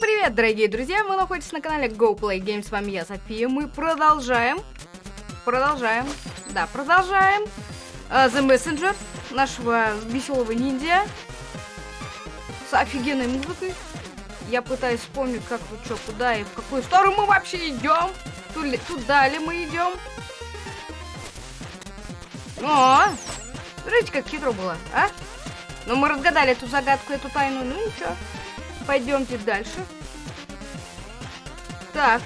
привет, дорогие друзья! Мы находимся на канале Go Play Games. С вами я, София. Мы продолжаем. Продолжаем. Да, продолжаем. Uh, The Messenger нашего веселого ниндзя. С офигенной музыкой. Я пытаюсь вспомнить, как вы что, куда и в какую сторону мы вообще идем. Туда, туда ли мы идем? О! Смотрите, как хитро было, а? Ну, мы разгадали эту загадку, эту тайну. Ну, ничего. Пойдемте дальше. Так.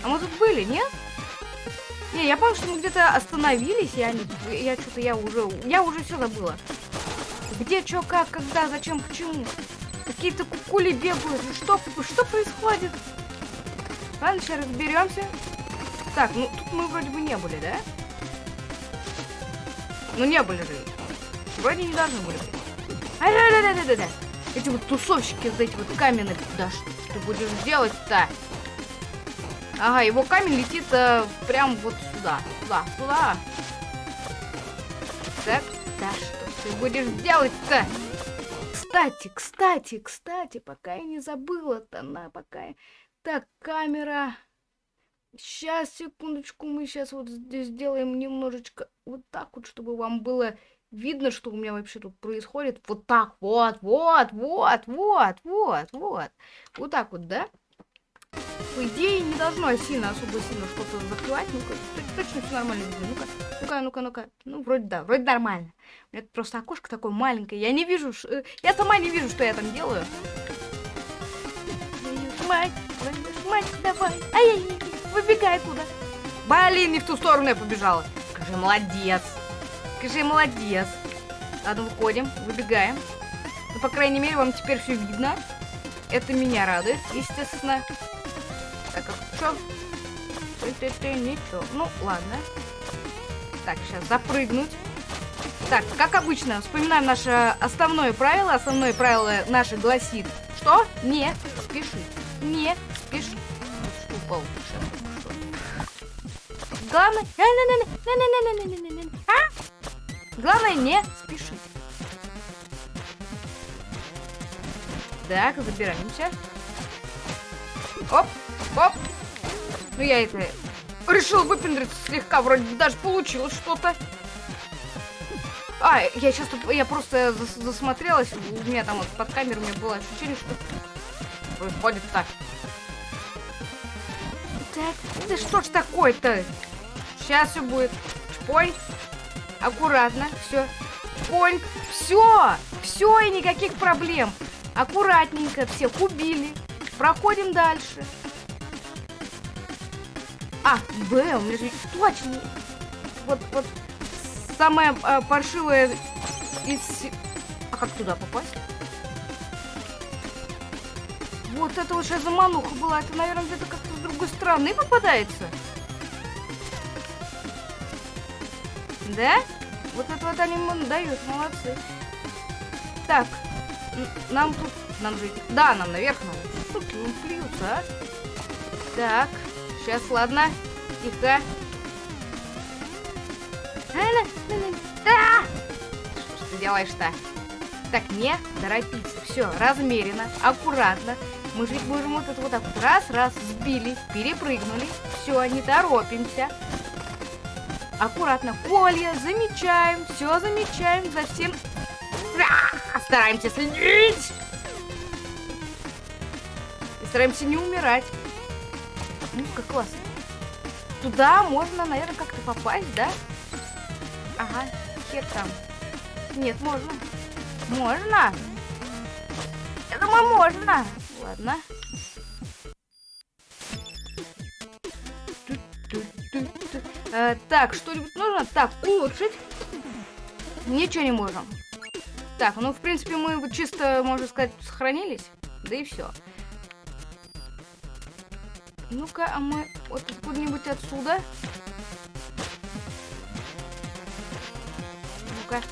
А мы тут были, нет? Не, я помню, что мы где-то остановились, я. Я что-то, я уже... Я уже все забыла. Где, что, как, когда, зачем, почему? Какие-то кукули бегают. Что, что происходит? Ладно, сейчас разберемся. Так, ну тут мы вроде бы не были, да? Ну не были же. Вроде не должны были быть. Эти вот тусовщики, вот эти вот каменные. Да что ты будешь делать-то? Ага, его камень летит э, прям вот сюда. Сюда, сюда. Так, да что ты будешь делать-то? Кстати, кстати, кстати, пока я не забыла-то, на, пока я... Так, камера... Сейчас, секундочку, мы сейчас вот здесь сделаем немножечко вот так вот, чтобы вам было видно, что у меня вообще тут происходит. Вот так вот, вот, вот, вот, вот, вот. Вот так вот, да? По идее, не должно сильно, особо сильно что-то закрывать. Ну-ка, точно все нормально видно. Ну-ка, ну-ка, ну-ка, ну-ка. Ну, вроде да, вроде нормально. У меня просто окошко такое маленькое. Я не вижу, ш... Э, я сама не вижу, что я там делаю. Мать, мать, давай. Ай-яй-яй, выбегай куда. Блин, не в ту сторону я побежала. Скажи, молодец. Скажи, молодец. Ладно, выходим, выбегаем. Ну, по крайней мере, вам теперь все видно. Это меня радует, естественно. Так, а что? Ничего. Ну, ладно. Так, сейчас запрыгнуть. Так, как обычно, вспоминаем наше основное правило. Основное правило наше гласит, что не спеши. Не спеши. Упал. Главное... А? Главное не спешить. Так, забираемся. Оп, оп. Ну я это решил выпендриться слегка, вроде даже получилось что-то. А, я сейчас тут, я просто зас засмотрелась, у меня там вот под камерой у меня было ощущение, что происходит так. Так, да что ж такое-то? Сейчас все будет. Чпой. Аккуратно, все. Поньк, все, все и никаких проблем. Аккуратненько, всех убили. Проходим дальше. А, Б, у меня же точно. Вот, вот, самое э, паршивое из... А как туда попасть? Вот это сейчас замануха была. Это, наверное, где-то как-то с другой стороны попадается. Да? Вот это вот они нам дают, молодцы. Так, нам тут... Нам же... Да, нам наверх надо. Тут плюются, а? Так, сейчас, ладно. Тихо. Да! Что ты делаешь-то? Так, не торопиться. Все, размеренно, аккуратно. Мы же можем вот это вот так вот раз, раз, сбили, перепрыгнули. Все, не торопимся аккуратно. Колья, замечаем, все замечаем, за всем стараемся следить. И стараемся не умирать. Ну, как классно. Туда можно, наверное, как-то попасть, да? Ага, хер там. Нет, можно. Можно? Я думаю, можно. Ладно. Э, так, что-нибудь нужно? Так, улучшить. Ничего не можем. Так, ну, в принципе, мы чисто, можно сказать, сохранились. Да и все. Ну-ка, а мы вот откуда-нибудь отсюда. Ну-ка.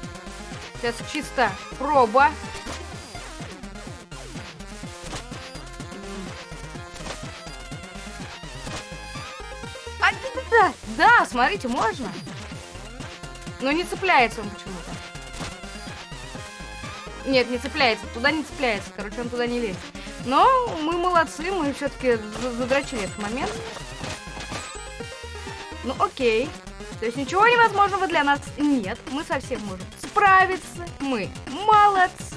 Сейчас чисто проба. Да, смотрите, можно. Но не цепляется он почему-то. Нет, не цепляется. Туда не цепляется. Короче, он туда не лезет. Но мы молодцы, мы все-таки задрочили этот момент. Ну окей. То есть ничего невозможного для нас нет. Мы совсем можем справиться. Мы молодцы.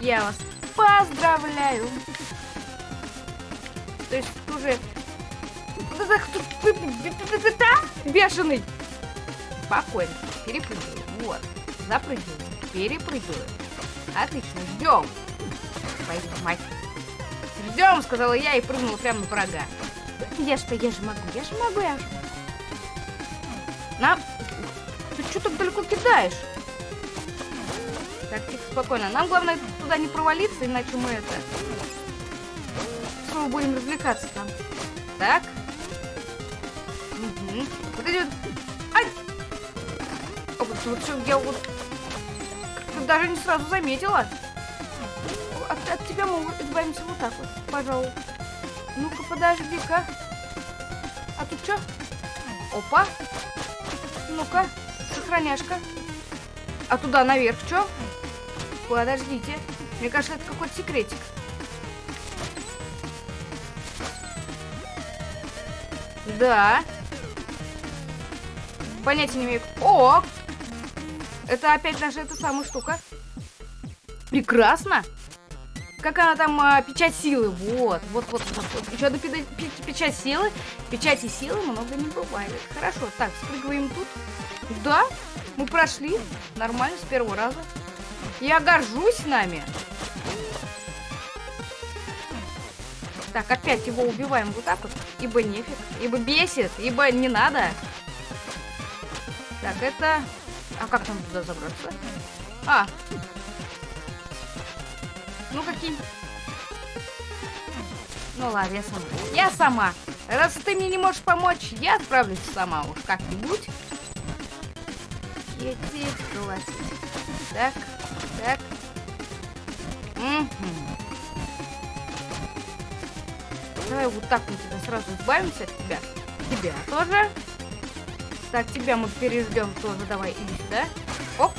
Я вас поздравляю. То есть уже... Бешеный. Спокойно. Перепрыгивай. Вот. Запрыгивай. Перепрыгивай. Отлично. Ждем. Пойдем, мать. Ждем, сказала я и прыгнула прямо на врага. Я что, я же могу, я же могу, я же могу. Ты что так далеко кидаешь? Так, тихо, спокойно. Нам главное туда не провалиться, иначе мы это... Снова будем развлекаться там. Так. Угу. Вот вот... Ай! О, вот, что, я вот... Даже не сразу заметила. От, от тебя мы избавимся вот так вот, пожалуй. Ну-ка, подожди-ка. А тут что? Опа. Ну-ка, сохраняшка. А туда наверх что? Подождите. Мне кажется, это какой-то секретик. Да. Понятия не имею. О! Это опять наша эта самая штука. Прекрасно. Как она там, а, печать силы. Вот, вот, вот, вот. вот. Еще одна печать силы. Печати силы много не бывает. Хорошо, так, спрыгиваем тут. Да, мы прошли. Нормально, с первого раза. Я горжусь нами. Так, опять его убиваем вот так вот. Ибо нефиг. Ибо бесит. Ибо не надо. Так, это... А как нам туда забраться? А. Ну, какие... Ну ладно, я сама. Я сама. Раз ты мне не можешь помочь, я отправлюсь сама уж как-нибудь. Ети, Так, так. Угу. Давай вот так мы тебя сразу избавимся от тебя. Тебя тоже. Так, тебя мы переждем тоже. Давай, иди сюда. Оп.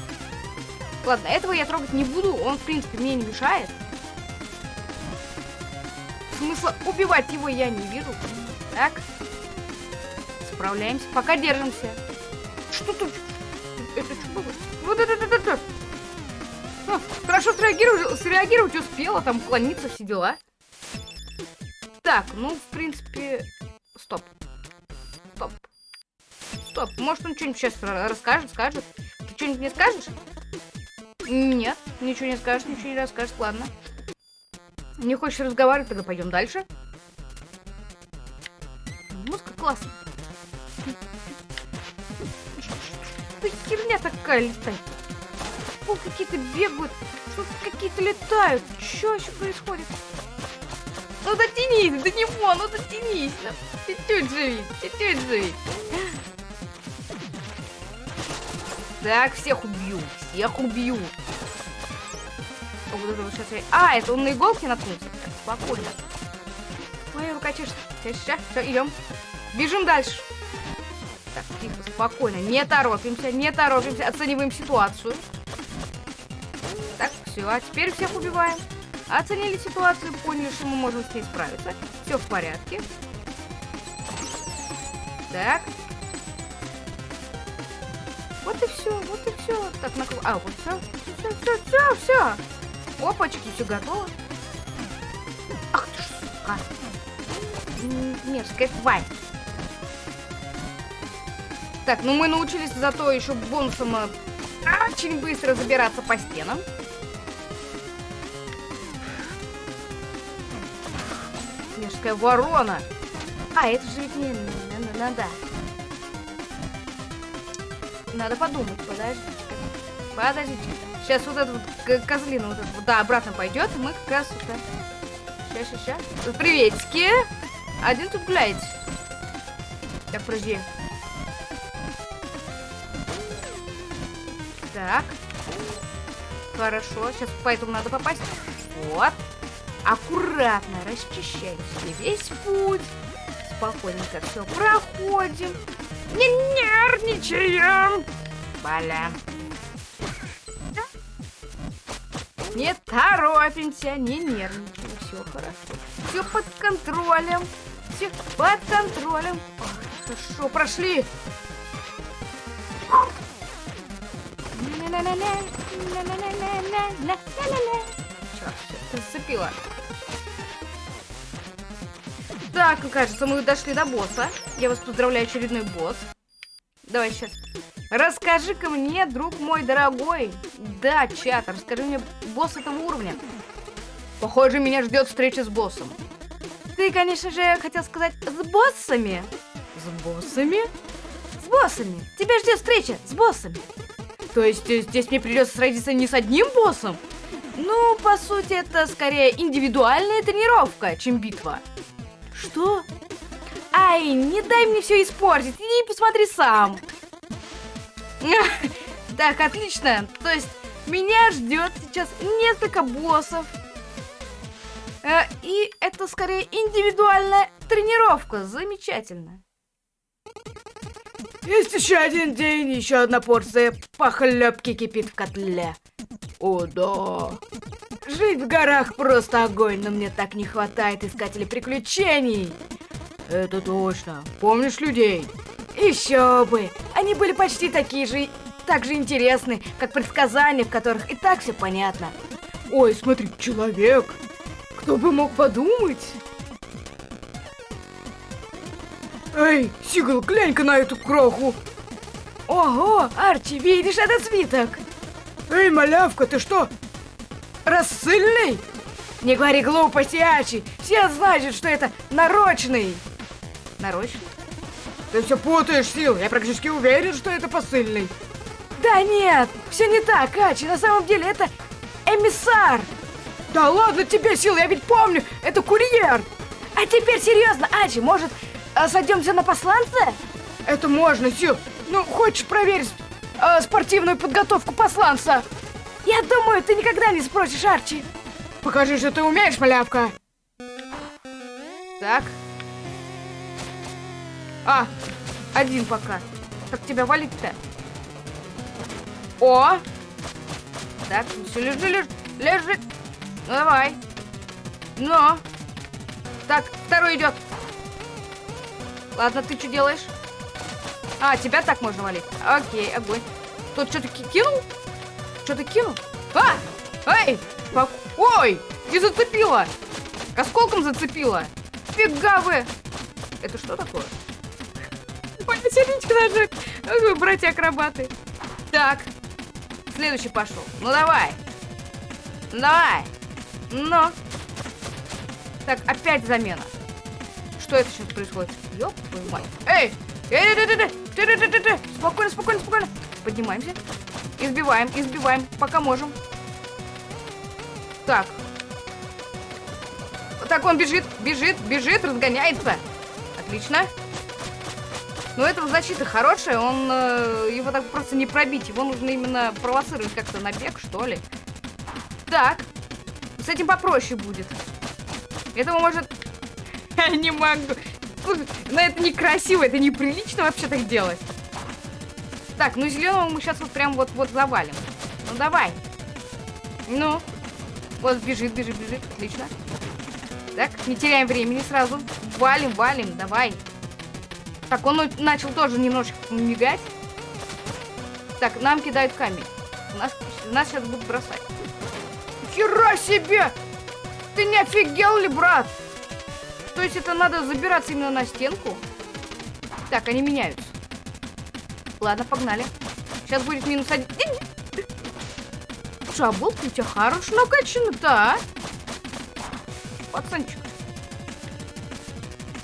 Ладно, этого я трогать не буду. Он, в принципе, мне не мешает. Смысла убивать его я не вижу. Так. Справляемся. Пока держимся. Что тут? Это что было? Вот это, это, это. А, хорошо среагировать, среагировать успела, там уклониться, все дела. Так, ну, в принципе... Стоп. Стоп. Стоп. Может, он что-нибудь сейчас расскажет, скажет? Ты что-нибудь мне скажешь? Нет, ничего не скажешь, ничего не расскажешь. Ладно. Не хочешь разговаривать, тогда пойдем дальше. Музыка классная. Что херня такая летает? О, какие-то бегают, что какие-то летают. Что еще происходит? Ну дотянись до него, ну дотянись. Чуть-чуть живи, чуть-чуть живи. Так, всех убью, всех убью. Вот это вот сейчас я... А, это он на иголке наткнулся. Так, спокойно. Моя рука чешется. Сейчас, все, идем. Бежим дальше. Так, тихо, спокойно. Не торопимся, не торопимся. Оцениваем ситуацию. Так, все, а теперь всех убиваем. Оценили ситуацию, поняли, что мы можем с ней справиться. Все в порядке. Так. Все, вот и все. Так, на... А, вот все. Все, все, все, все. Опачки, все готово. Ах ты ж, сука. Мерзкая тварь. Так, ну мы научились зато еще бонусом э, очень быстро забираться по стенам. Мерзкая ворона. А, это же ведь не... Надо. Надо подумать, подожди. Подождите. Сейчас вот этот вот козлина вот этот, да, обратно пойдет, мы как раз это... Сейчас, сейчас, сейчас. Приветики. Один тут гуляет. Так, подожди. Так. Хорошо, сейчас поэтому надо попасть. Вот. Аккуратно расчищаем себе весь путь. Спокойненько все проходим. Не нервничаем. Баля. Не торопимся, не нервничаем. Все хорошо. Все под контролем. Все под контролем. Хорошо, прошли. Черт, зацепила. Так, кажется, мы дошли до босса. Я вас поздравляю, очередной босс. Давай сейчас. Расскажи-ка мне, друг мой дорогой. Да, чат, расскажи мне босс этого уровня. Похоже, меня ждет встреча с боссом. Ты, конечно же, хотел сказать с боссами. С боссами? С боссами. Тебя ждет встреча с боссами. То есть э, здесь мне придется сразиться не с одним боссом? Ну, по сути, это скорее индивидуальная тренировка, чем битва. Что? Ай, не дай мне все испортить, иди посмотри сам. Так, отлично. То есть меня ждет сейчас несколько боссов. Э, и это скорее индивидуальная тренировка. Замечательно. Есть еще один день, еще одна порция похлебки кипит в котле. О, да. Жить в горах просто огонь, но мне так не хватает искателей приключений. Это точно. Помнишь людей? Еще бы. Они были почти такие же, так же интересны, как предсказания, в которых и так все понятно. Ой, смотри, человек. Кто бы мог подумать? Эй, Сигал, глянь-ка на эту кроху. Ого, Арчи, видишь этот свиток? Эй, малявка, ты что, рассыльный? Не говори глупости, Арчи. Все знают, что это нарочный. Нарочный? Ты все путаешь, Сил. Я практически уверен, что это посыльный. Да нет, все не так, Ачи. На самом деле это эмиссар. Да ладно тебе, Сил, я ведь помню, это курьер. А теперь серьезно, Ачи, может, э, сойдемся на посланца? Это можно, Сил. Ну, хочешь проверить э, спортивную подготовку посланца? Я думаю, ты никогда не спросишь, Арчи. Покажи, что ты умеешь, малявка. Так. А, один пока. Как тебя валить-то? О! Так, все, лежи, лежи, лежи. Ну, давай. Но. Так, второй идет. Ладно, ты что делаешь? А, тебя так можно валить. Окей, огонь. Тут что-то кинул? Что-то кинул? А! Эй! Ой! Не зацепила! Осколком зацепила! Фига вы! Это что такое? Ой, сердечко нажать! Братья-акробаты! Так, следующий пошел. Ну давай! Ну давай! Ну! Так, опять замена. Что это сейчас происходит? Ёп твою мать. Эй, эй, эй, эй, эй, эй, эй, спокойно, спокойно, спокойно. Поднимаемся. Избиваем, избиваем, пока можем. Так. Так, он бежит, бежит, бежит, разгоняется. Отлично. Но этого защита хорошая, он э, его так просто не пробить. Его нужно именно провоцировать как-то на бег, что ли. Так. С этим попроще будет. Этого может... Я не могу. Но это некрасиво, это неприлично вообще так делать. Так, ну зеленого мы сейчас вот прям вот-вот завалим. Ну давай. Ну. Вот бежит, бежит, бежит. Отлично. Так, не теряем времени сразу. Валим, валим, давай. Так, он начал тоже немножечко мигать. Так, нам кидают камень. Нас, нас сейчас будут бросать. Хера себе! Ты не офигел ли, брат? То есть это надо забираться именно на стенку? Так, они меняются. Ладно, погнали. Сейчас будет минус один. Слушай, а у тебя хорош накачан-то, а? Пацанчик.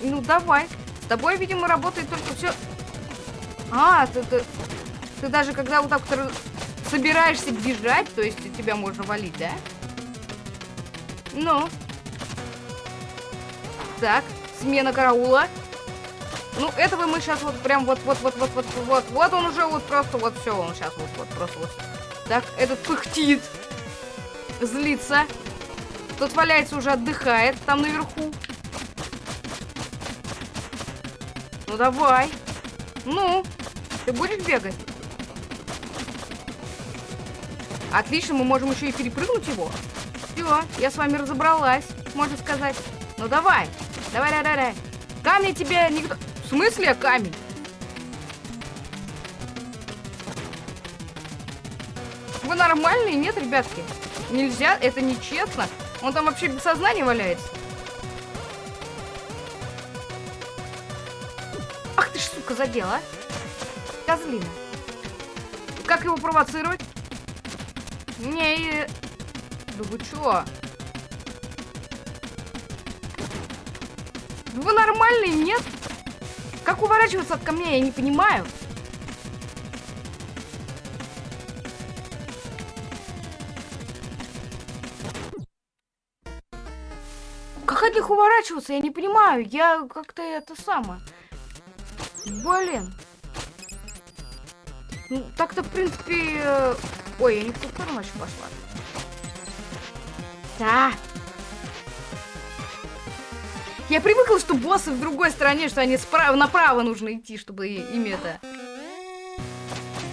Ну, давай. С тобой, видимо, работает только все... А, ты, ты, ты даже когда вот так вот собираешься бежать, то есть тебя можно валить, да? Ну. Так, смена караула. Ну, этого мы сейчас вот прям вот, вот, вот, вот, вот, вот, вот он уже вот просто вот все, он сейчас вот, вот, просто вот. Так, этот пыхтит, злится. Тот валяется уже, отдыхает там наверху. Ну давай. Ну, ты будешь бегать? Отлично, мы можем еще и перепрыгнуть его. Все, я с вами разобралась, можно сказать. Ну давай, давай, давай, давай. Камни тебе никто... Смысле камень? Вы нормальные? Нет, ребятки? Нельзя, это нечестно. Он там вообще без сознания валяется. Ах ты ж, сука, задела, а? Козлина. Как его провоцировать? Не, да вы чё? Вы нормальный, нет? Как уворачиваться от камней, я не понимаю. Как от них уворачиваться, я не понимаю. Я как-то это самое. Блин. Ну, так-то, в принципе... Э, ой, я не в ту сторону еще пошла. Да. Я привыкла, что боссы в другой стороне, что они справа направо нужно идти, чтобы ими это...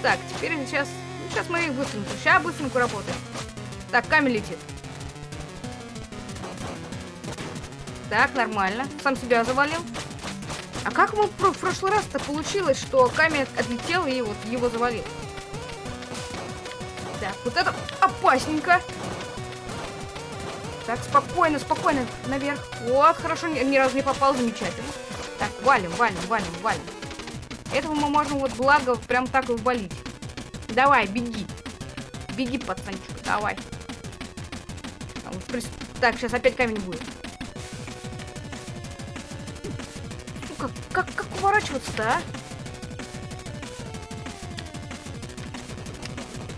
Так, теперь сейчас... Сейчас мы их быстренько. Сейчас быстренько работаем. Так, камень летит. Так, нормально. Сам себя завалил. А как мы в прошлый раз-то получилось, что камень отлетел и вот его завалил? Так, вот это опасненько. Так, спокойно, спокойно, наверх. Вот, хорошо, ни, разу не попал, замечательно. Так, валим, валим, валим, валим. Этого мы можем вот благо прям так и ввалить. Давай, беги. Беги, пацанчик, давай. Так, сейчас опять камень будет. Ну, как, как, как уворачиваться-то, а?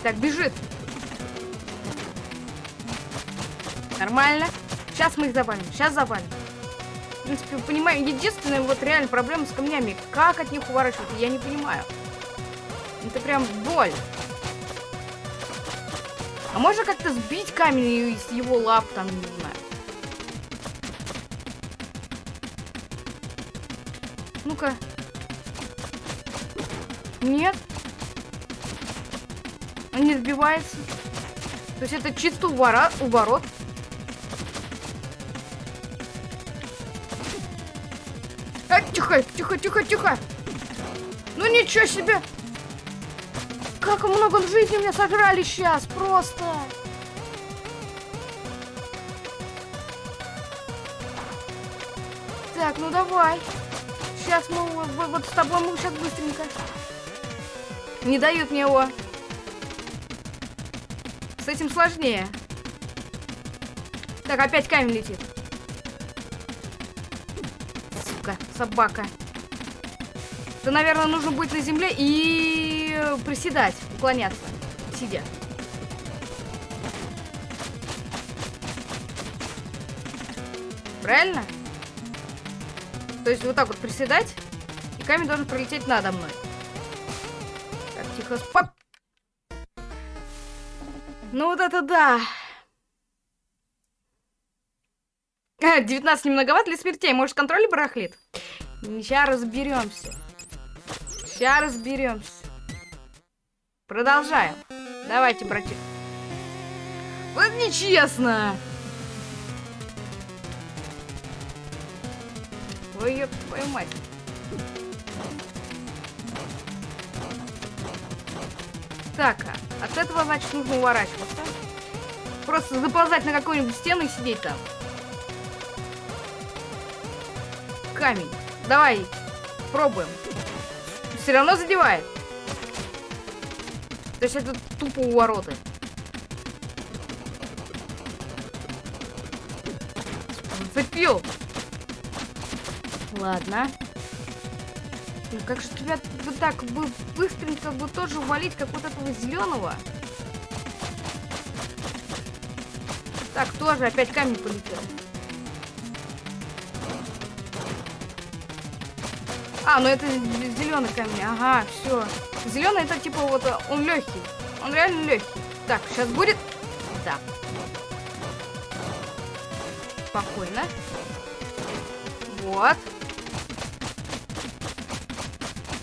Так, бежит. Нормально. Сейчас мы их завалим. Сейчас завалим. В принципе, понимаю, единственная вот реально проблема с камнями. Как от них уворачиваться, я не понимаю. Это прям боль. А можно как-то сбить камень из его лап, там, не знаю. Ну-ка. Нет. Он не сбивается. То есть это чисто уворот. уворот. Тихо, тихо, тихо, тихо. Ну ничего себе. Как много жизни меня сожрали сейчас, просто. Так, ну давай. Сейчас мы вот с тобой мы сейчас быстренько. Не дают мне его. С этим сложнее. Так, опять камень летит собака. Это, наверное, нужно быть на земле и приседать, уклоняться, сидя. Правильно? То есть вот так вот приседать, и камень должен пролететь надо мной. Так, тихо, спок. Ну вот это да. 19 не многовато для смертей. Может, контроль барахлит? Сейчас разберемся. Сейчас разберемся. Продолжаем. Давайте, братик. Вот нечестно. Ёб твою мать. Так, а от этого, значит, нужно уворачиваться. Просто заползать на какую-нибудь стену и сидеть там. камень. Давай, пробуем. Все равно задевает. То есть это тупо у вороты. Зацепил. Ладно. Ну как же тебя вот так бы быстренько бы тоже увалить, как вот этого зеленого? Так, тоже опять камень полетел. А, ну это зеленый камень. Ага, все. Зеленый это типа вот он легкий. Он реально легкий. Так, сейчас будет. Да. Спокойно. Вот.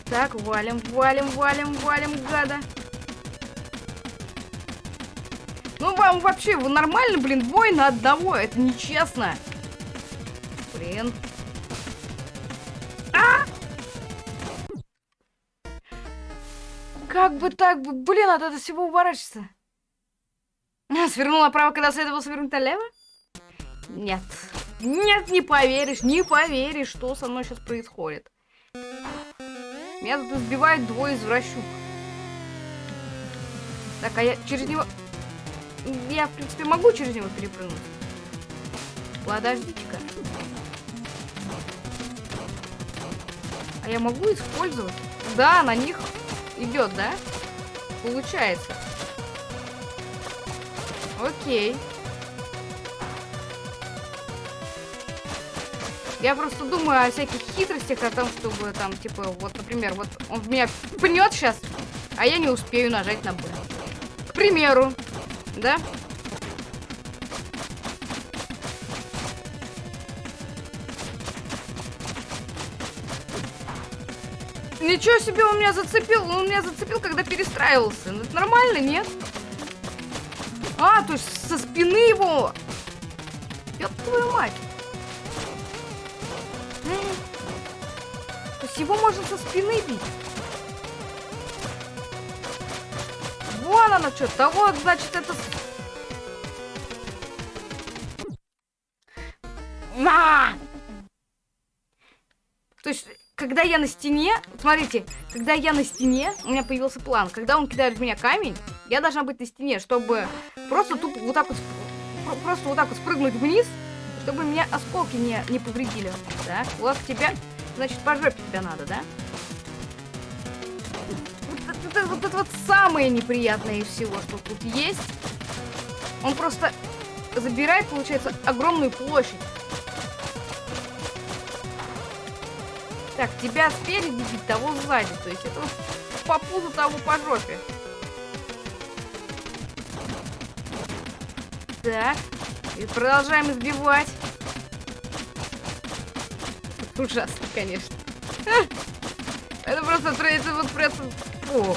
Так, валим, валим, валим, валим, гада. Ну вам вообще, вы нормально, блин, бой на одного, это нечестно. Как бы так блин, от этого всего уворачиваться. А, свернул направо, когда следовало свернуть налево? Нет. Нет, не поверишь, не поверишь, что со мной сейчас происходит. Меня тут избивают двое извращук. Так, а я через него... Я, в принципе, могу через него перепрыгнуть. Подождите-ка. А я могу использовать? Да, на них идет, да? Получается. Окей. Я просто думаю о всяких хитростях, о том, чтобы там, типа, вот, например, вот он в меня пнет сейчас, а я не успею нажать на Б. К примеру, да? Ничего себе, он меня зацепил. Он меня зацепил, когда перестраивался. Ну, это нормально, нет? А, то есть со спины его. Ёб твою мать. То есть его можно со спины бить. Вон оно что. Да вот, значит, это... На! Когда я на стене, смотрите, когда я на стене, у меня появился план. Когда он кидает в меня камень, я должна быть на стене, чтобы просто тупо вот так вот, просто вот так вот спрыгнуть вниз, чтобы меня осколки не, не повредили. Так, вот тебя, значит, по жопе тебя надо, да? Вот, вот, это, вот это вот самое неприятное из всего, что тут есть. Он просто забирает, получается, огромную площадь. Так, тебя спереди бить, того сзади. То есть это по пузу, того по жопе. Так. И продолжаем избивать. Ужасно, конечно. Это просто, это вот просто... Фу.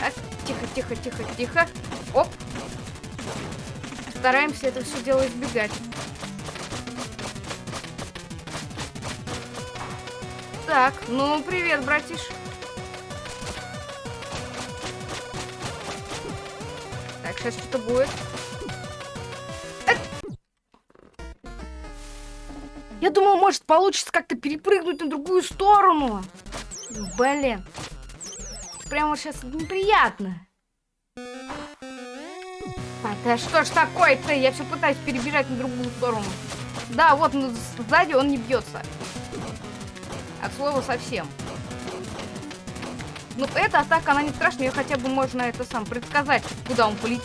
Так, тихо, тихо, тихо, тихо. Оп. Стараемся это все дело избегать. Так, ну, привет, братиш. Так, сейчас что-то будет. Э! Я думал, может, получится как-то перепрыгнуть на другую сторону. Блин. Прямо сейчас неприятно. А, да что ж такое-то? Я все пытаюсь перебежать на другую сторону. Да, вот ну, сзади он не бьется. От слова совсем. Ну, эта атака, она не страшная, ее хотя бы можно это сам предсказать, куда он полетит.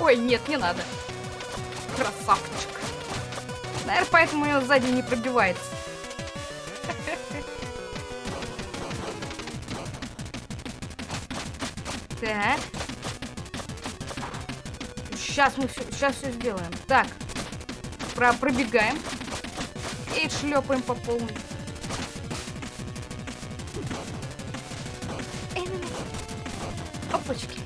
Ой, нет, не надо. Красавчик. Наверное, поэтому ее сзади не пробивается. Так. Сейчас мы все, сейчас все сделаем. Так про пробегаем. И шлепаем по полной. Опачки.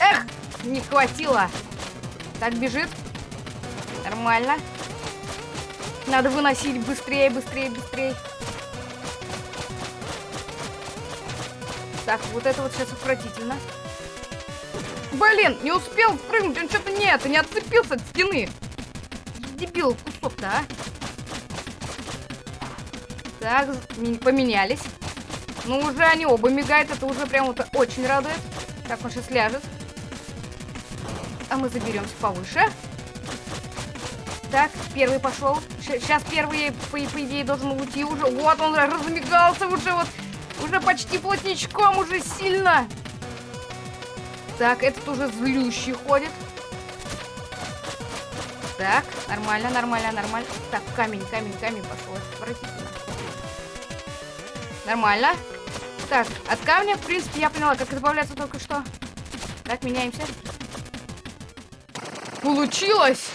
Эх, не хватило. Так, бежит. Нормально. Надо выносить быстрее, быстрее, быстрее. Так, вот это вот сейчас отвратительно. Блин, не успел спрыгнуть, он что-то нет, не отцепился от стены. Дебил кусок-то, а. Так, поменялись. Ну, уже они оба мигают, это уже прям вот очень радует. Так, он сейчас ляжет. А мы заберемся повыше. Так, первый пошел. Сейчас первый, по, по идее, должен уйти уже. Вот он размигался уже вот. Уже почти плотничком, уже сильно. Так, этот уже злющий ходит. Так, нормально, нормально, нормально. Так, камень, камень, камень пошел. Отвратительно. Нормально. Так, от камня, в принципе, я поняла, как избавляться только что. Так, меняемся. Получилось!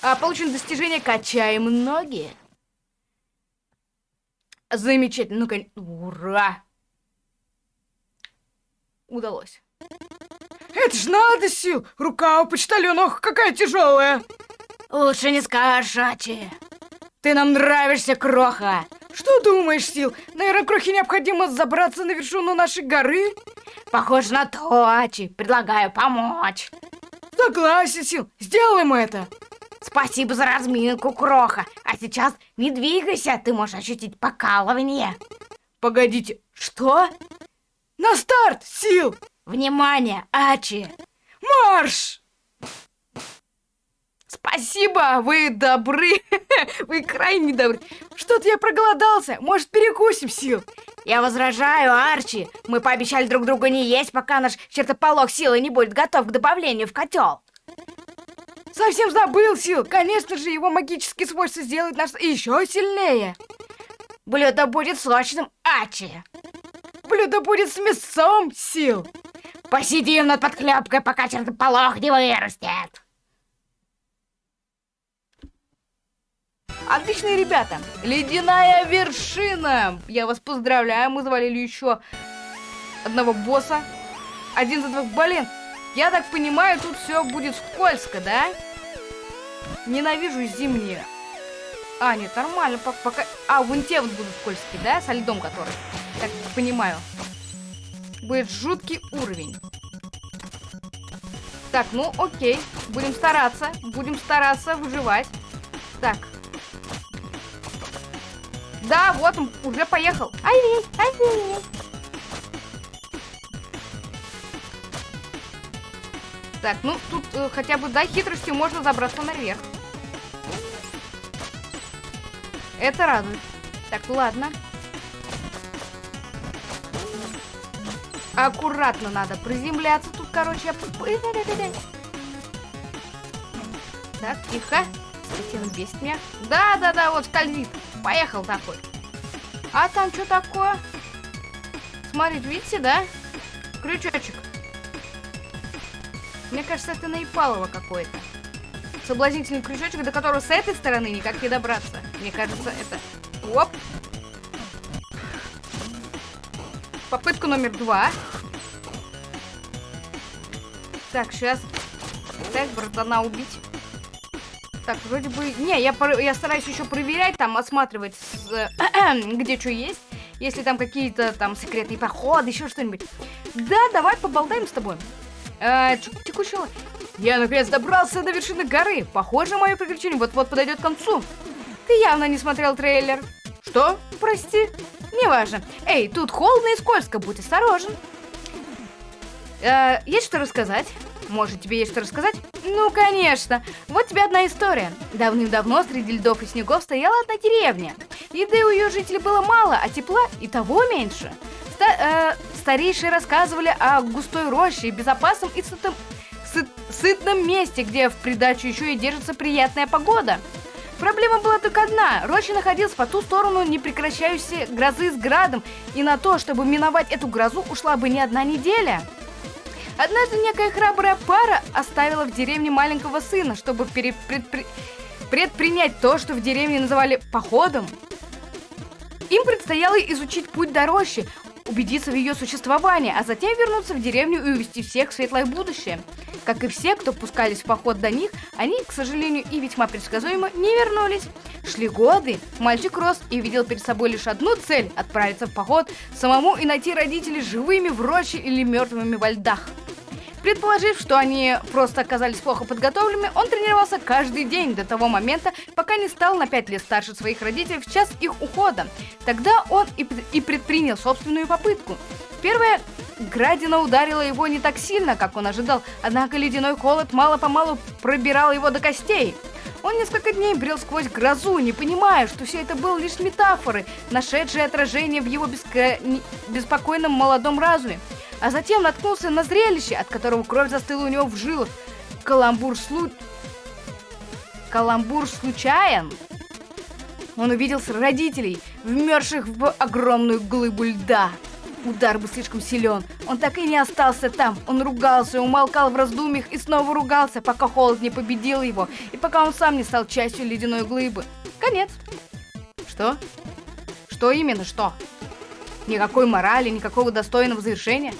А, получено достижение «Качаем ноги». Замечательно. Ну, ура! Удалось. Это ж надо сил! Рука у почтальона, ох, какая тяжелая! Лучше не скажешь, Ачи. Ты нам нравишься, Кроха. Что думаешь, Сил? Наверное, Крохе необходимо забраться на вершину нашей горы? Похоже на то, Ачи. Предлагаю помочь. Согласен, Сил. Сделаем это. Спасибо за разминку, Кроха. А сейчас не двигайся, ты можешь ощутить покалывание. Погодите, что? На старт, Сил! Внимание, Ачи! Марш! Спасибо, вы добры. вы крайне добры. Что-то я проголодался. Может, перекусим, Сил? Я возражаю, Арчи. Мы пообещали друг другу не есть, пока наш чертополох силы не будет готов к добавлению в котел. Совсем забыл, Сил. Конечно же, его магические свойства сделают нас еще сильнее. Блюдо будет сочным, Ачи. Блюдо будет с мясом, Сил. Посидим над подклепкой, пока чертополох не вырастет. Отличные ребята! Ледяная вершина! Я вас поздравляю, мы завалили еще одного босса. Один за двух, блин. Я так понимаю, тут все будет скользко, да? Ненавижу зимние. А, нет, нормально, пока... А, вон те вот будут скользкие, да? Со льдом который. Так понимаю. Будет жуткий уровень. Так, ну окей. Будем стараться. Будем стараться выживать. Так, да, вот он уже поехал. Ай, ай, Так, ну тут э, хотя бы, да, хитростью можно забраться наверх. Это радует. Так, ладно. Аккуратно надо приземляться. Тут, короче. Так, тихо. Он бесит меня. Да-да-да, вот скользит. Поехал такой. А там что такое? Смотрите, видите, да? Крючочек. Мне кажется, это Наипалово какой-то. Соблазнительный крючочек, до которого с этой стороны никак не добраться. Мне кажется, это... Оп! Попытка номер два. Так, сейчас... Так, братана убить. Так, вроде бы... Не, я, я стараюсь еще проверять, там, осматривать, где что есть. Если там какие-то там секретные проходы, еще что-нибудь. Да, давай поболтаем с тобой. Э, текущего... Я наконец добрался до вершины горы. Похоже, мое приключение вот-вот подойдет к концу. Ты явно не смотрел трейлер. Что? Прости. Неважно. Эй, тут холодно и скользко, будь осторожен. Э, есть что рассказать? Может, тебе есть что рассказать? Ну, конечно. Вот тебе одна история. Давным-давно среди льдов и снегов стояла одна деревня. Еды у ее жителей было мало, а тепла и того меньше. Ста э, старейшие рассказывали о густой роще безопасном и сытом, сыт сытном месте, где в придачу еще и держится приятная погода. Проблема была только одна. Роща находилась по ту сторону непрекращающейся грозы с градом, и на то, чтобы миновать эту грозу, ушла бы не одна неделя. Однажды некая храбрая пара оставила в деревне маленького сына, чтобы предпри... предпринять то, что в деревне называли походом. Им предстояло изучить путь до рощи, убедиться в ее существовании, а затем вернуться в деревню и увести всех в светлое будущее. Как и все, кто пускались в поход до них, они, к сожалению, и весьма предсказуемо не вернулись. Шли годы, мальчик рос и видел перед собой лишь одну цель – отправиться в поход самому и найти родителей живыми в роще или мертвыми во льдах. Предположив, что они просто оказались плохо подготовленными, он тренировался каждый день до того момента, пока не стал на 5 лет старше своих родителей в час их ухода. Тогда он и, и предпринял собственную попытку. Первая градина ударила его не так сильно, как он ожидал, однако ледяной холод мало-помалу пробирал его до костей. Он несколько дней брел сквозь грозу, не понимая, что все это было лишь метафоры, нашедшие отражение в его беско... беспокойном молодом разуме а затем наткнулся на зрелище, от которого кровь застыла у него в жилах. Каламбур слу... Каламбур случайен. Он увидел родителей, вмерзших в огромную глыбу льда. Удар был слишком силен. Он так и не остался там. Он ругался, умолкал в раздумьях и снова ругался, пока холод не победил его, и пока он сам не стал частью ледяной глыбы. Конец. Что? Что именно, что? Никакой морали, никакого достойного завершения.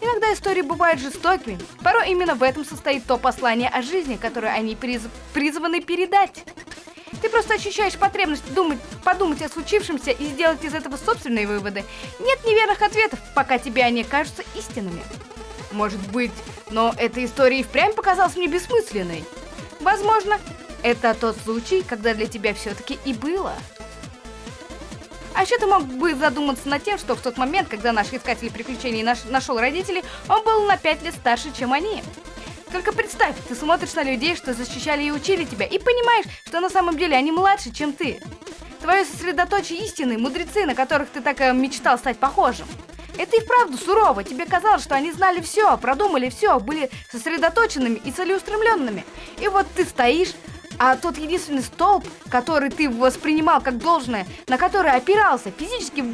Иногда истории бывают жестокими. Порой именно в этом состоит то послание о жизни, которое они приз... призваны передать. Ты просто ощущаешь потребность думать, подумать о случившемся и сделать из этого собственные выводы. Нет неверных ответов, пока тебе они кажутся истинными. Может быть, но эта история и впрямь показалась мне бессмысленной. Возможно, это тот случай, когда для тебя все-таки и было. А еще ты мог бы задуматься над тем, что в тот момент, когда наш искатель приключений наш, нашел родителей, он был на пять лет старше, чем они. Только представь, ты смотришь на людей, что защищали и учили тебя, и понимаешь, что на самом деле они младше, чем ты. Твое сосредоточие истины, мудрецы, на которых ты так э, мечтал стать похожим. Это и вправду сурово. Тебе казалось, что они знали все, продумали все, были сосредоточенными и целеустремленными. И вот ты стоишь, а тот единственный столб, который ты воспринимал как должное, на который опирался, физически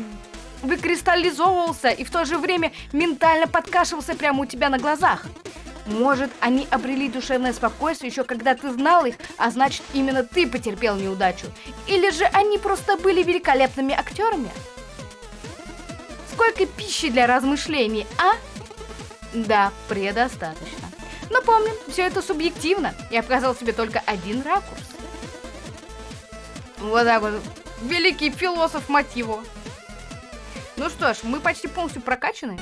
выкристаллизовывался и в то же время ментально подкашивался прямо у тебя на глазах. Может, они обрели душевное спокойствие еще когда ты знал их, а значит, именно ты потерпел неудачу. Или же они просто были великолепными актерами? Сколько пищи для размышлений, а? Да, предостаточно. Но помним, все это субъективно. Я показал себе только один ракурс. Вот так вот. Великий философ, его. Ну что ж, мы почти полностью прокачаны.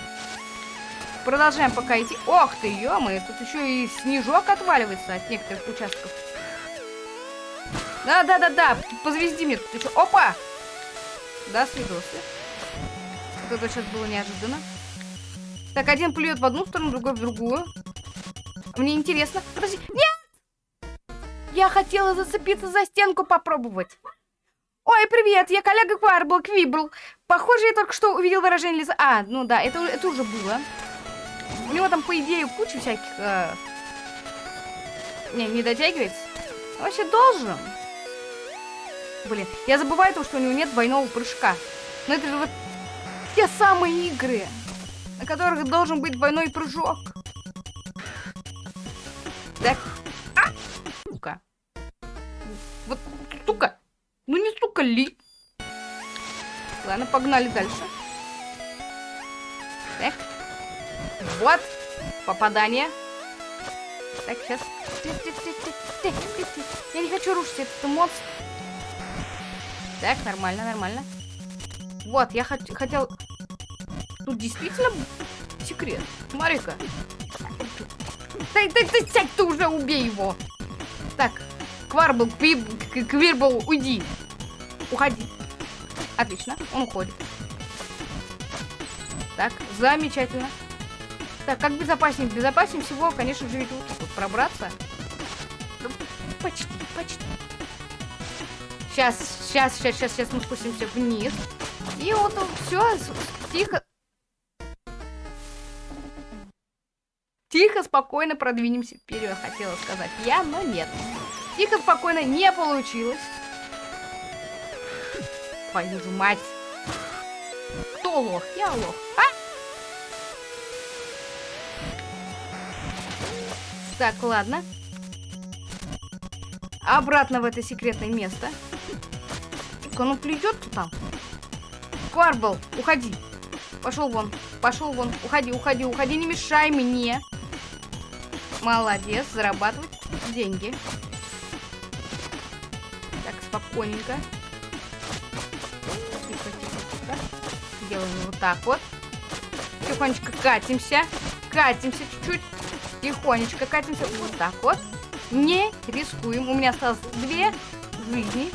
Продолжаем пока идти. Ох ты, ё тут еще и снежок отваливается от некоторых участков. Да-да-да-да, позвезди мне тут еще. Опа! Да, свидосы. Вот это сейчас было неожиданно. Так, один плюет в одну сторону, другой в другую. Мне интересно. Подожди. Нет! Я хотела зацепиться за стенку попробовать. Ой, привет, я коллега Кварбл, Квибл. Похоже, я только что увидел выражение лица. А, ну да, это, это уже было. У него там, по идее, куча всяких... Э... Не, не дотягивается. Вообще должен. Блин, я забываю то, что у него нет двойного прыжка. Но это же вот те самые игры, на которых должен быть двойной прыжок. Так. А! Сука. Вот, сука. Ну не сука ли. Ладно, погнали дальше. Так. Вот. Попадание. Так, сейчас. Я не хочу рушить этот монстр. Так, нормально, нормально. Вот, я хот хотел... Тут действительно секрет. Смотри-ка. Ты, ты, ты, сядь, ты уже убей его. Так, Кварбл, Квирбл, уйди. Уходи. Отлично, он уходит. Так, замечательно. Так, как безопаснее? Безопаснее всего, конечно же, ведь вот тут пробраться. Почти, почти. Сейчас, сейчас, сейчас, сейчас, сейчас мы спустимся вниз. И вот все, тихо. Тихо, спокойно продвинемся вперед, хотела сказать я, но нет. Тихо, спокойно не получилось. Твою же мать. Кто лох? Я лох. А? Так, ладно. Обратно в это секретное место. Он плюет там. Кварбл, уходи. Пошел вон, пошел вон. Уходи, уходи, уходи, не мешай мне. Молодец, зарабатывать деньги. Так, спокойненько. Тихо, тихо, тихо. Делаем вот так вот. Тихонечко катимся. Катимся чуть-чуть. Тихонечко катимся. Вот так вот. Не рискуем. У меня осталось две жизни.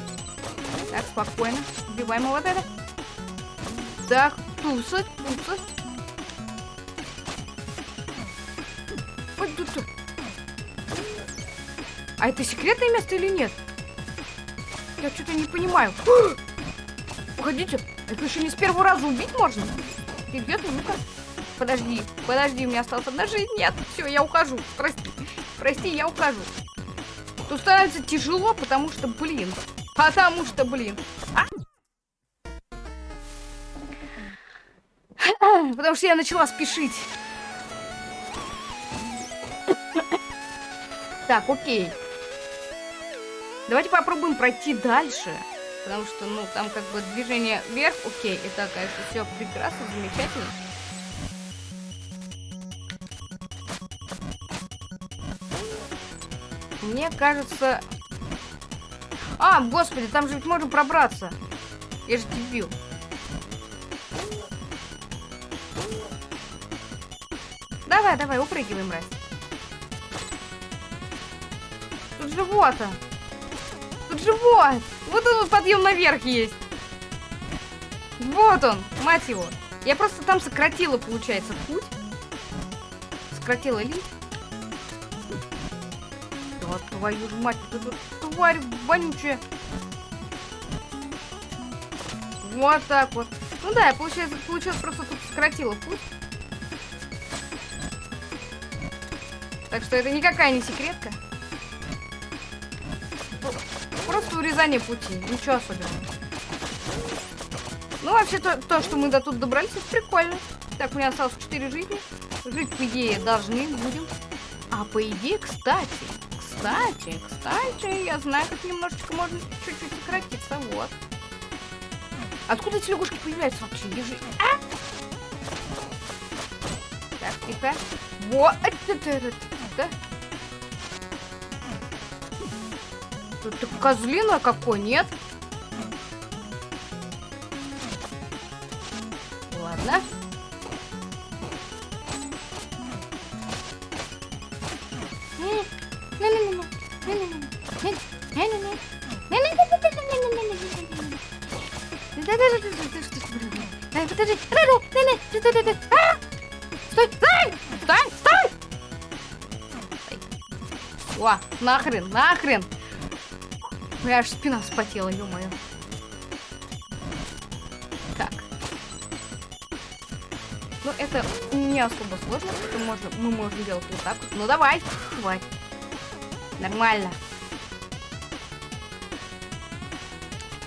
Так, спокойно. Убиваем вот это. Так, туса, туса. Ой, тут. А это секретное место или нет? Я что-то не понимаю. Погодите, это еще не с первого раза убить можно? Ты где ты? Ну-ка. Подожди, подожди, у меня осталась одна жизнь. Нет, все, я ухожу. Прости, прости, я ухожу. Тут становится тяжело, потому что, блин. Потому что, блин. А? Потому что я начала спешить. Так, окей. Давайте попробуем пройти дальше. Потому что, ну, там как бы движение вверх, окей, это, конечно, все прекрасно, замечательно. Мне кажется... А, господи, там же ведь можно пробраться. Я же дебил. Давай, давай, упрыгивай, мразь. Тут живот. Тут живот. Вот он подъем наверх есть. Вот он, мать его. Я просто там сократила, получается, путь. Сократила линк. Твою мать, эта тварь вонючая. Вот так вот. Ну да, я, получается, получилось просто тут сократила путь. Так что это никакая не секретка. Просто урезание пути, ничего особенного. Ну, вообще, то, то что мы до тут добрались, это прикольно. Так, у меня осталось 4 жизни. Жить, по идее, должны будем. А по идее, кстати, кстати, кстати, я знаю, как немножечко можно чуть-чуть сократиться. Вот. Откуда эти лягушки появляются вообще? Ежи... А? Так, тихо. Вот. Да? Это козлина какой, нет? Стой, стой! Стой, стой! О, нахрен, нахрен! Меня аж спина вспотела, ё-моё. Так. Ну, это не особо сложно, это можно, мы можем делать вот так. Ну, давай, давай. Нормально.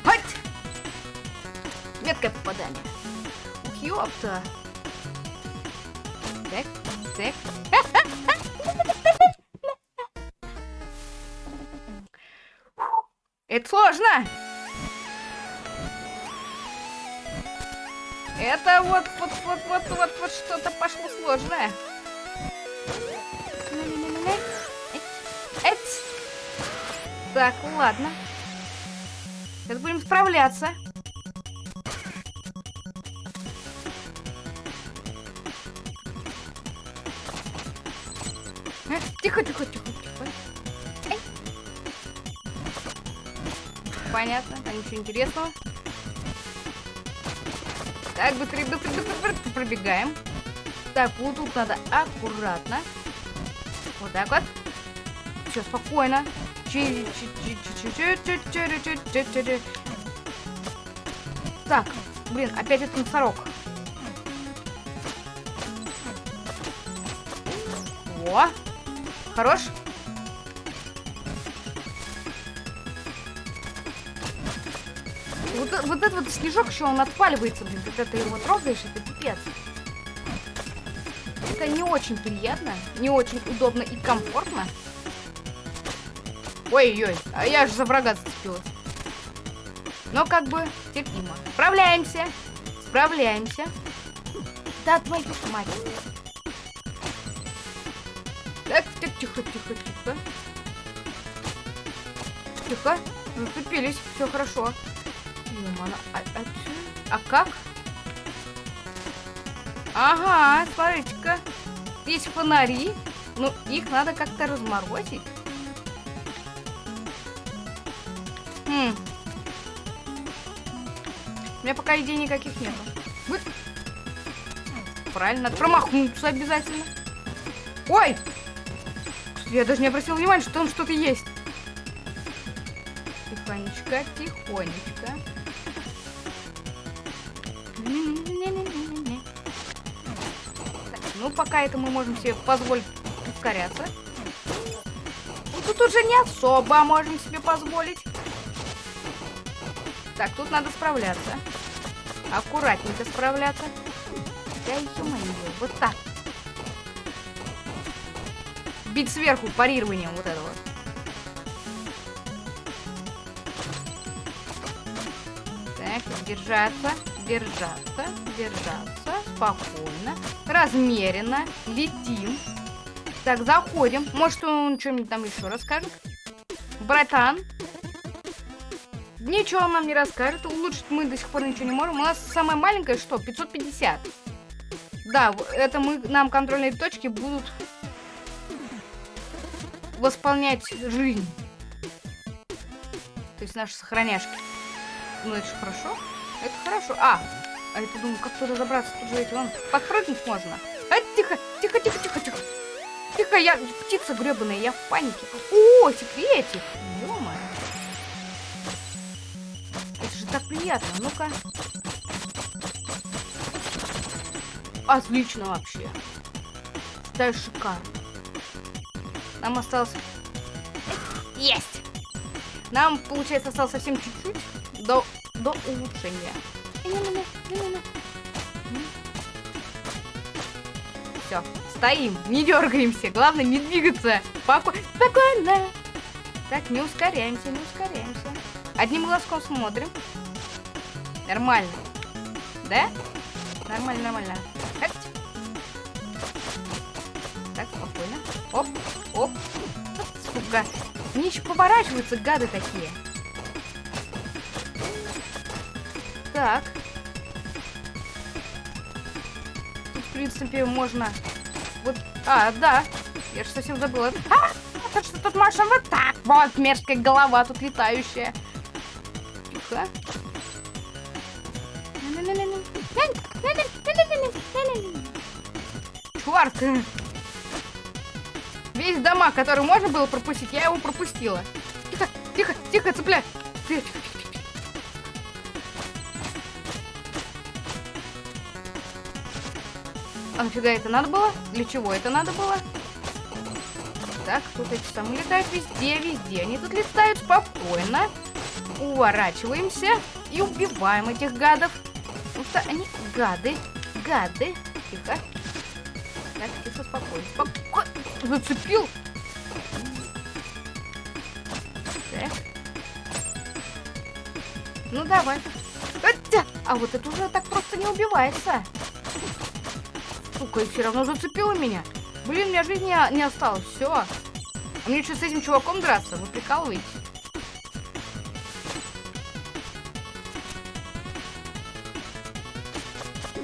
Хать! Меткое попадание. Ёпта. Так. Это сложно. Это вот, вот, вот, вот, вот, вот что-то пошло сложное. Так, ладно. Сейчас будем справляться. Понятно, а ничего интересного. Так, быстрее, быстрее, быстрее, быстрее пробегаем. Так, вот тут надо аккуратно. Вот так вот. Все, спокойно. Так, блин, опять этот носорог. О, хорош. Вот, вот этот вот снежок еще он отваливается, блин, когда ты его трогаешь, это пипец. Это не очень приятно, не очень удобно и комфортно. Ой-ой, а я же за врага зацепилась. Но как бы терпимо. Справляемся. Справляемся. Да, твою мать. Так, так, тихо, тихо, тихо. Тихо. Зацепились. Все хорошо. Юмана, а, а, а как? Ага, смотрите-ка. Есть фонари. Ну, их надо как-то разморозить. Хм. У меня пока идей никаких нету. Вы... Правильно, надо промахнуться обязательно. Ой! Я даже не обратил внимания, что там что-то есть. Тихонечко, тихонечко. Ну, пока это мы можем себе позволить ускоряться. Ну, тут уже не особо можем себе позволить. Так, тут надо справляться. Аккуратненько справляться. Да ё-моё, вот так. Бить сверху парированием вот этого. держаться, держаться, держаться. Спокойно, размеренно. Летим. Так, заходим. Может, он что-нибудь там еще расскажет? Братан. Ничего он нам не расскажет. Улучшить мы до сих пор ничего не можем. У нас самое маленькое что? 550. Да, это мы, нам контрольные точки будут восполнять жизнь. То есть наши сохраняшки. Ну, это же хорошо. Это хорошо. А, а я думаю, как туда забраться? Тут же эти, вон, подпрыгнуть можно. А, тихо, тихо, тихо, тихо, тихо. Тихо, я птица гребаная, я в панике. О, секретик. ё Это же так приятно. Ну-ка. Отлично вообще. Да, шикарно. Нам осталось... Есть! Нам, получается, осталось совсем чуть-чуть до, до улучшения. Все, стоим, не дергаемся. Главное не двигаться. Споко... Спокойно. Так, не ускоряемся, не ускоряемся. Одним глазком смотрим. Нормально. Да? Нормально, нормально. Эть. Так, спокойно. Оп, оп. Сука. Они еще поворачиваются, гады такие. Так. Принципе, можно... Вот... А, да. Я же совсем забыла. А, это что тут можно вот так вот. Мерзкая голова тут летающая. Тихо. Чувак! Весь дома, который можно было пропустить, я его пропустила. Тихо, тихо, тихо, цепляй. А нафига это надо было? Для чего это надо было? Так, тут эти самые летают везде, везде. Они тут летают спокойно. Уворачиваемся и убиваем этих гадов. Потому что они гады. Гады. Тихо. Так, тихо, спокойно. Спокойно. Зацепил. Так. Ну, давай. А вот это уже так просто не убивается. Сука, и все равно зацепила меня. Блин, у меня жизни не, осталось. Все. А мне что, с этим чуваком драться? Вы прикалываетесь?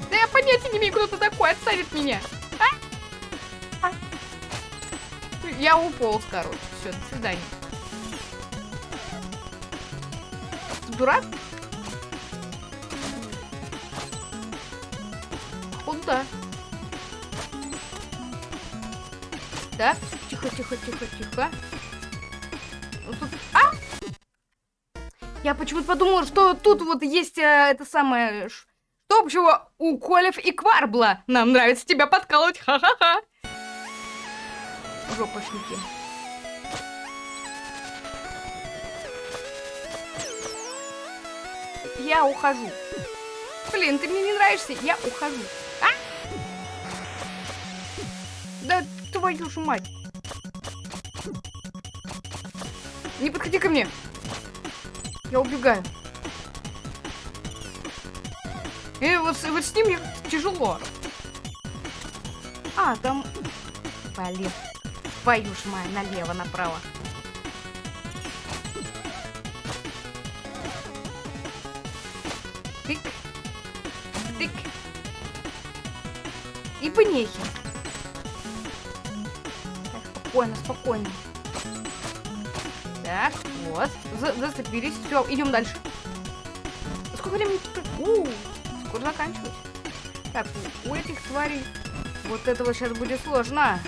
Да я понятия не имею, кто ты такой, отставит меня. А? А. Я уполз, короче. Все, до свидания. Ты дурак? Куда? Так, тихо, тихо, тихо, тихо. А! Я почему-то подумала, что тут вот есть э, это самое... Что общего у Колев и Кварбла? Нам нравится тебя подкалывать, ха-ха-ха. Жопошники. Я ухожу. Блин, ты мне не нравишься, я ухожу. Твою мать. Не подходи ко мне. Я убегаю. И вот, вот с ним мне тяжело. А, там... Блин. Твою ж мать, налево, направо. Тык. Тык. И понехи. Спокойно, спокойно. Так, вот. За- зацепились. Все, идем дальше. Сколько времени? тут? У, скоро заканчивать. Так, у, у этих тварей вот этого сейчас будет сложно.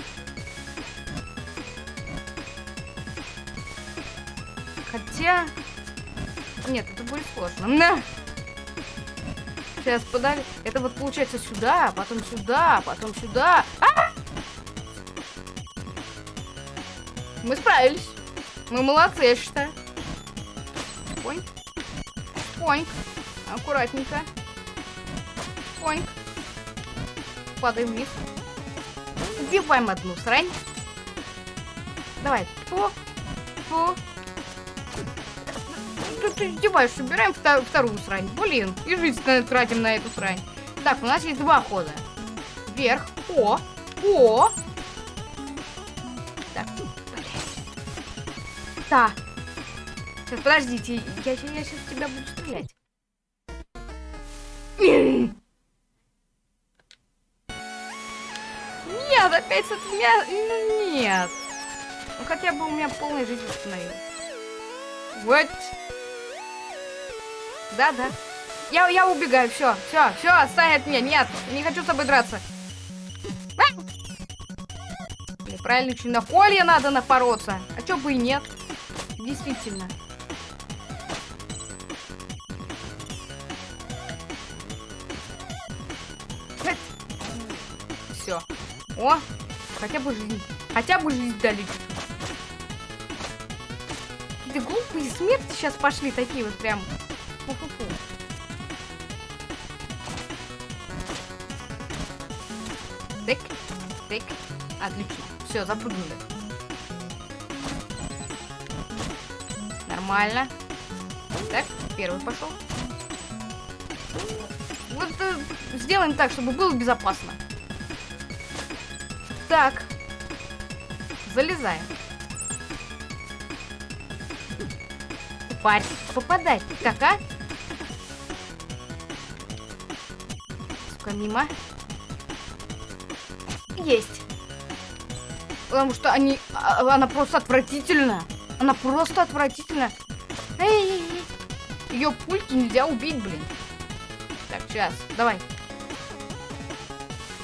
Хотя... Нет, это будет сложно. На! Сейчас подали. Это вот получается сюда, потом сюда, потом сюда. А! Мы справились. Мы молодцы, я считаю. Поньк. Поньк. Аккуратненько. Поньк. Падаем вниз. Убиваем одну срань. Давай. Фу. Фу. ты издеваешься? Убираем втор- вторую срань. Блин, и жизнь тратим на эту срань. Так, у нас есть два хода. Вверх. О! О! Да. Сейчас, подождите, я, я сейчас в тебя буду стрелять. Нет, опять с мя- ну, Нет. Ну хотя бы у меня полная жизнь восстановилась. Вот. Да, да. Я, я убегаю, все, все, все, отстань от меня. Нет, не хочу с тобой драться. А! Правильно, что на колье надо напороться. А чё бы и нет. Действительно. Все. О, хотя бы жизнь. Хотя бы жизнь дали. Какие-то глупые смерти сейчас пошли такие вот прям. Фу-фу-фу. Тык, тык. Отлично. Все, запрыгнули. Нормально. Так, первый пошел. Вот э, сделаем так, чтобы было безопасно. Так. Залезаем. Парь, попадай. Как, а? Сука, мимо. Есть. Потому что они... а- Она просто отвратительна. Она просто отвратительна. Ее пульки нельзя убить, блин. Так, сейчас, давай.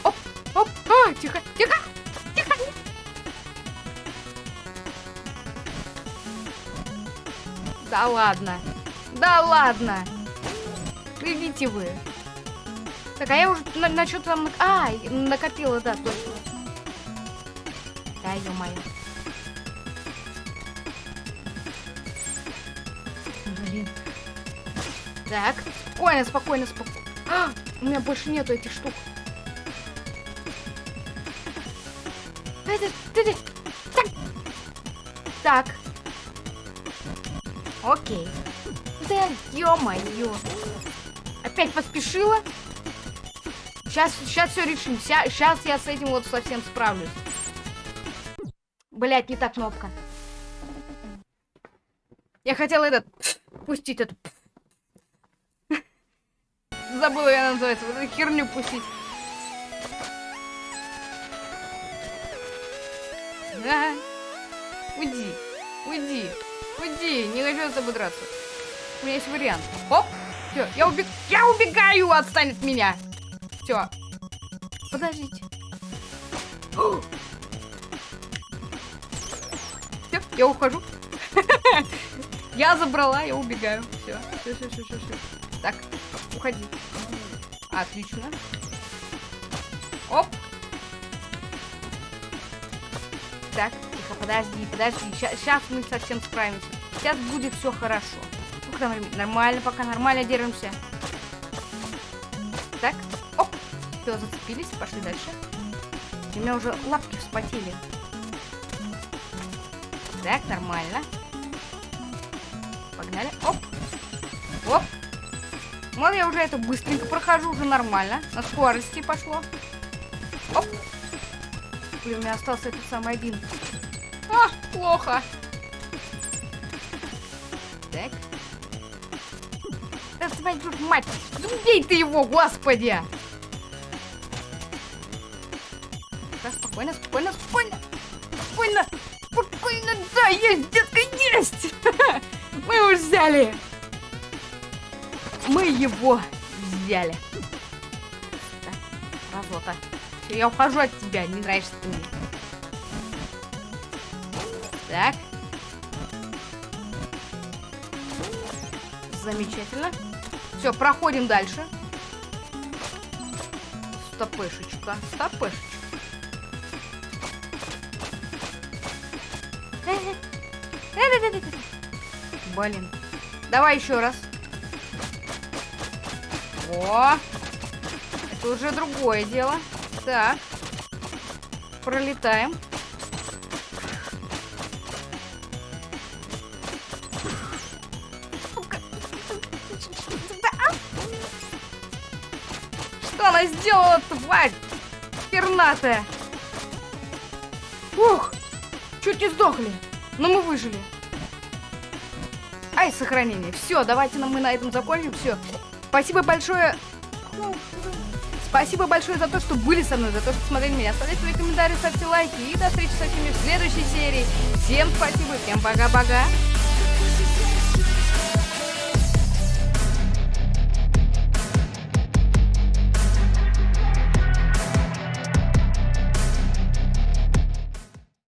Оп, оп, а, тихо, тихо, тихо. Да ладно, да ладно. Идите вы. Так, а я уже на, на что там... А, накопила, да, точно. Да, ё-моё. Так, спокойно, спокойно, спокойно. А, у меня больше нету этих штук. Так. Так. Окей. Да, ё-моё. Опять поспешила? Сейчас, сейчас все решим. Сейчас я с этим вот совсем справлюсь. Блять, не та кнопка. Я хотела этот пустить Забыла, я называется. Вот эту херню пустить. Да. Уйди. Уйди. Уйди. Не хочу с тобой драться. У меня есть вариант. Оп. Все, я убег... Я убегаю! Отстань от меня! Все. Подождите. Все, я ухожу. Я забрала, я убегаю. Все, все, все, все, все. Так, уходи. Отлично. Оп. Так, тихо, подожди, подожди. Сейчас мы совсем справимся. Сейчас будет все хорошо. Времени? Нормально, пока нормально держимся. Так, оп. Все, зацепились, пошли дальше. У меня уже лапки вспотели. Так, нормально. Погнали. Оп. Вот я уже это быстренько прохожу, уже нормально. На скорости пошло. Оп. Блин, у меня остался этот самый один. А, плохо. Так. Да твою мать! Убей ты его, господи! Так, спокойно, спокойно, спокойно! Спокойно! Спокойно, да, есть, детка, есть! Мы его взяли! Мы его взяли. Разота. Всё, я ухожу от тебя, не нравишься ты мне. Так. Замечательно. Все, проходим дальше. Стопешечка, стопешечка. Блин. Давай еще раз. О! Это уже другое дело. Так. Пролетаем. Что она сделала, тварь? Пернатая. Ух! Чуть не сдохли. Но мы выжили. Ай, сохранение. Все, давайте нам мы на этом закончим. Все. Спасибо большое. Спасибо большое за то, что были со мной, за то, что смотрели меня. Оставляйте свои комментарии, ставьте лайки. И до встречи со всеми в следующей серии. Всем спасибо, всем пока-пока.